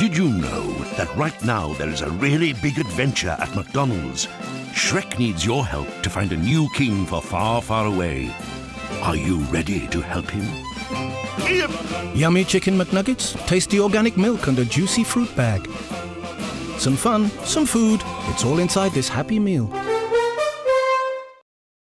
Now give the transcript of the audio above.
Did you know that right now there is a really big adventure at McDonald's? Shrek needs your help to find a new king for far, far away. Are you ready to help him? Yummy chicken McNuggets, tasty organic milk, and a juicy fruit bag. Some fun, some food. It's all inside this happy meal.